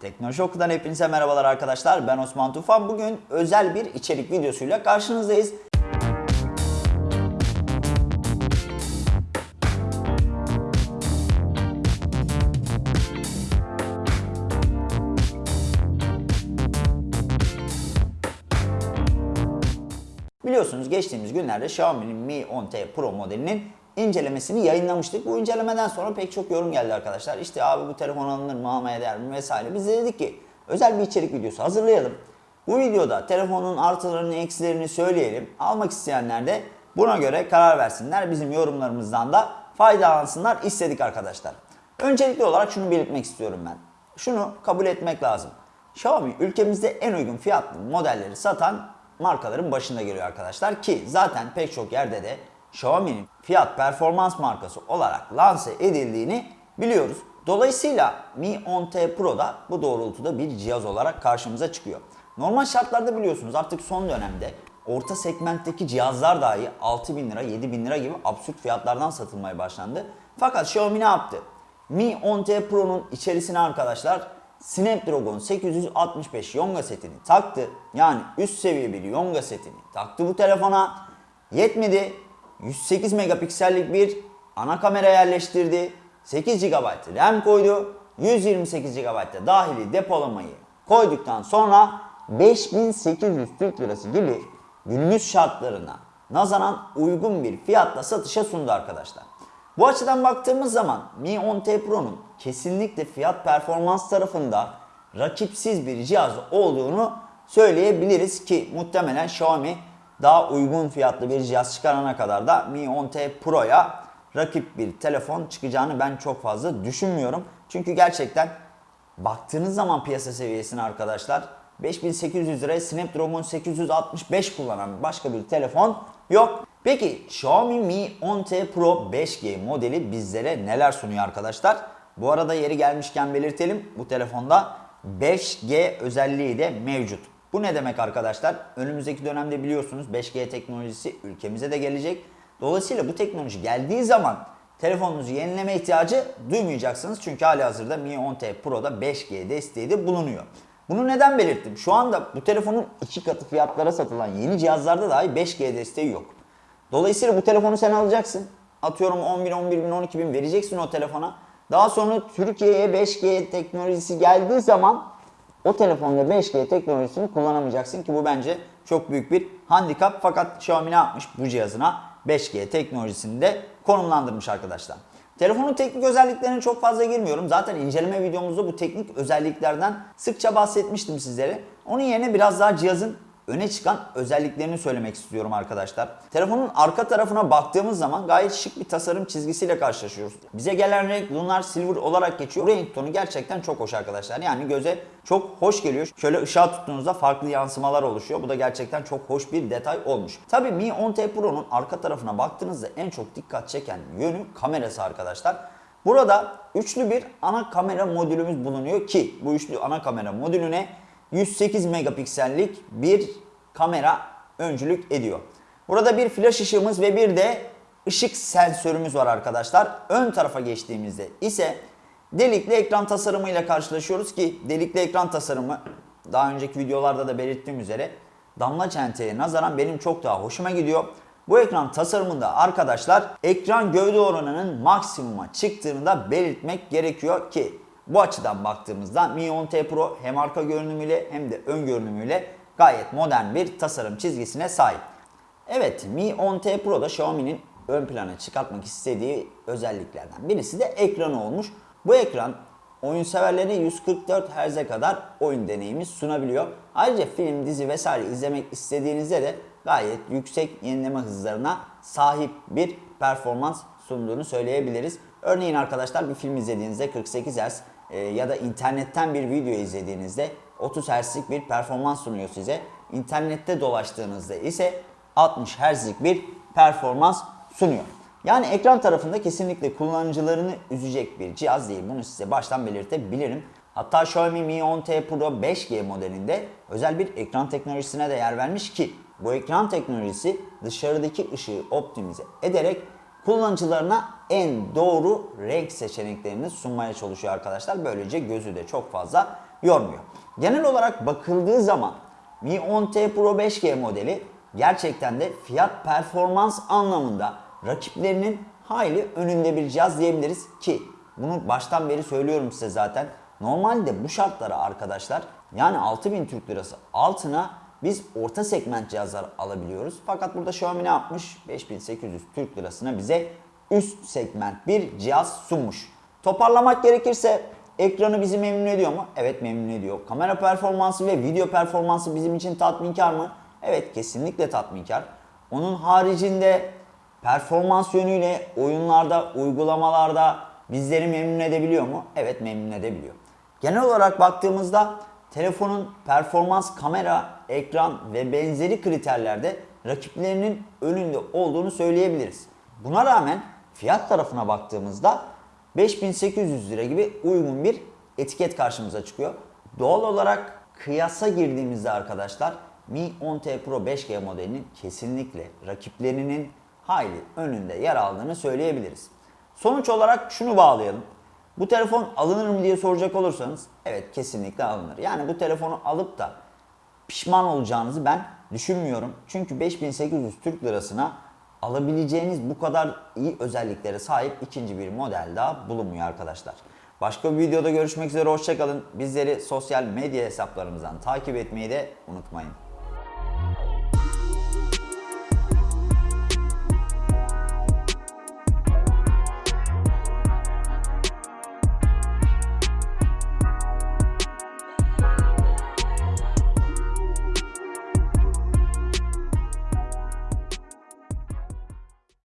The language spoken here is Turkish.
Teknoloji Oku'dan hepinize merhabalar arkadaşlar. Ben Osman Tufan. Bugün özel bir içerik videosuyla karşınızdayız. Biliyorsunuz geçtiğimiz günlerde Xiaomi'nin Mi 10T Pro modelinin incelemesini yayınlamıştık. Bu incelemeden sonra pek çok yorum geldi arkadaşlar. İşte abi bu telefon alınır mı, almaya değer mi vesaire. Biz de dedik ki özel bir içerik videosu hazırlayalım. Bu videoda telefonun artılarını, eksilerini söyleyelim. Almak isteyenler de buna göre karar versinler. Bizim yorumlarımızdan da faydalansınlar istedik arkadaşlar. Öncelikli olarak şunu belirtmek istiyorum ben. Şunu kabul etmek lazım. Xiaomi ülkemizde en uygun fiyatlı modelleri satan markaların başında geliyor arkadaşlar ki zaten pek çok yerde de Xiaomi'nin fiyat performans markası olarak lanse edildiğini biliyoruz. Dolayısıyla Mi 10T Pro da bu doğrultuda bir cihaz olarak karşımıza çıkıyor. Normal şartlarda biliyorsunuz artık son dönemde orta segmentteki cihazlar dahi 6000 lira 7000 lira gibi absürt fiyatlardan satılmaya başlandı. Fakat Xiaomi ne yaptı? Mi 10T Pro'nun içerisine arkadaşlar Snapdragon 865 Yonga setini taktı. Yani üst seviye bir Yonga setini taktı bu telefona. Yetmedi. 108 megapiksellik bir ana kamera yerleştirdi. 8 GB RAM koydu. 128 GB da dahili depolamayı koyduktan sonra 5800 Türk Lirası gibi günümüz şartlarına nazaran uygun bir fiyatla satışa sundu arkadaşlar. Bu açıdan baktığımız zaman Mi 10T Pro'nun kesinlikle fiyat performans tarafında rakipsiz bir cihaz olduğunu söyleyebiliriz ki muhtemelen Xiaomi daha uygun fiyatlı bir cihaz çıkarana kadar da Mi 10T Pro'ya rakip bir telefon çıkacağını ben çok fazla düşünmüyorum. Çünkü gerçekten baktığınız zaman piyasa seviyesine arkadaşlar 5800 liraya Snapdragon 865 kullanan başka bir telefon yok. Peki Xiaomi Mi 10T Pro 5G modeli bizlere neler sunuyor arkadaşlar? Bu arada yeri gelmişken belirtelim bu telefonda 5G özelliği de mevcut. Bu ne demek arkadaşlar? Önümüzdeki dönemde biliyorsunuz 5G teknolojisi ülkemize de gelecek. Dolayısıyla bu teknoloji geldiği zaman telefonunuzu yenileme ihtiyacı duymayacaksınız. Çünkü hali hazırda Mi 10T Pro'da 5G desteği de bulunuyor. Bunu neden belirttim? Şu anda bu telefonun iki katı fiyatlara satılan yeni cihazlarda dahi 5G desteği yok. Dolayısıyla bu telefonu sen alacaksın. Atıyorum 10 bin, 11 bin, 12 bin vereceksin o telefona. Daha sonra Türkiye'ye 5G teknolojisi geldiği zaman o telefonda 5G teknolojisini kullanamayacaksın ki bu bence çok büyük bir handikap. Fakat Xiaomi ne yapmış bu cihazına 5G teknolojisini de konumlandırmış arkadaşlar. Telefonun teknik özelliklerine çok fazla girmiyorum. Zaten inceleme videomuzda bu teknik özelliklerden sıkça bahsetmiştim sizlere. Onun yerine biraz daha cihazın öne çıkan özelliklerini söylemek istiyorum arkadaşlar. Telefonun arka tarafına baktığımız zaman gayet şık bir tasarım çizgisiyle karşılaşıyoruz. Bize gelen renk Lunar Silver olarak geçiyor. Renk tonu gerçekten çok hoş arkadaşlar. Yani göze çok hoş geliyor. Şöyle ışığa tuttuğunuzda farklı yansımalar oluşuyor. Bu da gerçekten çok hoş bir detay olmuş. Tabii Mi 10T Pro'nun arka tarafına baktığınızda en çok dikkat çeken yönü kamerası arkadaşlar. Burada üçlü bir ana kamera modülümüz bulunuyor ki bu üçlü ana kamera modülüne 108 megapiksellik bir kamera öncülük ediyor. Burada bir flash ışığımız ve bir de ışık sensörümüz var arkadaşlar. Ön tarafa geçtiğimizde ise delikli ekran tasarımıyla karşılaşıyoruz ki delikli ekran tasarımı daha önceki videolarda da belirttiğim üzere damla çenteye nazaran benim çok daha hoşuma gidiyor. Bu ekran tasarımında arkadaşlar ekran gövde oranının maksimuma çıktığını da belirtmek gerekiyor ki bu açıdan baktığımızda Mi 10T Pro hem arka görünümüyle hem de ön görünümüyle gayet modern bir tasarım çizgisine sahip. Evet Mi 10T Pro'da Xiaomi'nin ön plana çıkartmak istediği özelliklerden birisi de ekranı olmuş. Bu ekran oyun severlerine 144 Hz'e kadar oyun deneyimi sunabiliyor. Ayrıca film, dizi vesaire izlemek istediğinizde de gayet yüksek yenileme hızlarına sahip bir performans sunduğunu söyleyebiliriz. Örneğin arkadaşlar bir film izlediğinizde 48 Hz e, ya da internetten bir video izlediğinizde 30 Hz'lik bir performans sunuyor size. İnternette dolaştığınızda ise 60 Hz'lik bir performans sunuyor. Yani ekran tarafında kesinlikle kullanıcılarını üzecek bir cihaz değil. Bunu size baştan belirtebilirim. Hatta Xiaomi Mi 10T Pro 5G modelinde özel bir ekran teknolojisine de yer vermiş ki bu ekran teknolojisi dışarıdaki ışığı optimize ederek kullanıcılarına en doğru renk seçeneklerini sunmaya çalışıyor arkadaşlar. Böylece gözü de çok fazla yormuyor. Genel olarak bakıldığı zaman Mi 10T Pro 5G modeli gerçekten de fiyat performans anlamında rakiplerinin hayli önünde bir cihaz diyebiliriz ki bunu baştan beri söylüyorum size zaten. Normalde bu şartlara arkadaşlar yani 6000 Türk Lirası altına biz orta segment cihazlar alabiliyoruz. Fakat burada Xiaomi ne yapmış? 5800 Türk Lirasına bize üst segment bir cihaz sunmuş. Toparlamak gerekirse ekranı bizi memnun ediyor mu? Evet memnun ediyor. Kamera performansı ve video performansı bizim için tatminkar mı? Evet kesinlikle tatminkar. Onun haricinde performans yönüyle oyunlarda, uygulamalarda bizleri memnun edebiliyor mu? Evet memnun edebiliyor. Genel olarak baktığımızda telefonun performans, kamera, ekran ve benzeri kriterlerde rakiplerinin önünde olduğunu söyleyebiliriz. Buna rağmen fiyat tarafına baktığımızda 5800 lira gibi uygun bir etiket karşımıza çıkıyor. Doğal olarak kıyasa girdiğimizde arkadaşlar Mi 10T Pro 5G modelinin kesinlikle rakiplerinin hayli önünde yer aldığını söyleyebiliriz. Sonuç olarak şunu bağlayalım. Bu telefon alınır mı diye soracak olursanız evet kesinlikle alınır. Yani bu telefonu alıp da pişman olacağınızı ben düşünmüyorum. Çünkü 5800 Türk lirasına alabileceğiniz bu kadar iyi özelliklere sahip ikinci bir model daha bulunmuyor arkadaşlar. Başka bir videoda görüşmek üzere hoşçakalın. Bizleri sosyal medya hesaplarımızdan takip etmeyi de unutmayın.